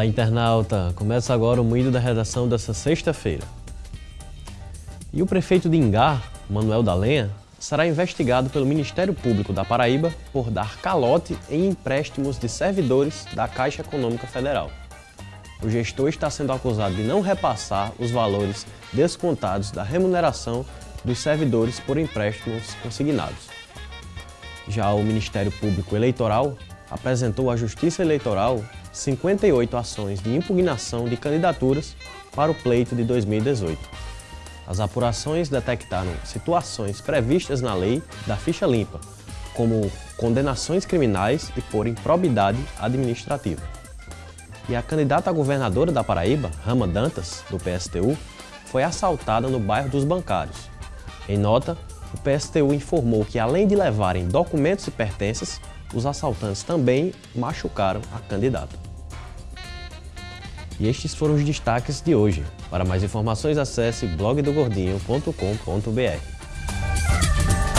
Olá, internauta! Começa agora o Moído da Redação dessa sexta-feira. E o prefeito de Ingá, Manuel da Lenha, será investigado pelo Ministério Público da Paraíba por dar calote em empréstimos de servidores da Caixa Econômica Federal. O gestor está sendo acusado de não repassar os valores descontados da remuneração dos servidores por empréstimos consignados. Já o Ministério Público Eleitoral apresentou à Justiça Eleitoral 58 ações de impugnação de candidaturas para o pleito de 2018. As apurações detectaram situações previstas na lei da ficha limpa, como condenações criminais e por improbidade administrativa. E a candidata a governadora da Paraíba, Rama Dantas, do PSTU, foi assaltada no bairro dos Bancários. Em nota, o PSTU informou que além de levarem documentos e pertences, os assaltantes também machucaram a candidata. E estes foram os destaques de hoje. Para mais informações acesse blogdogordinho.com.br.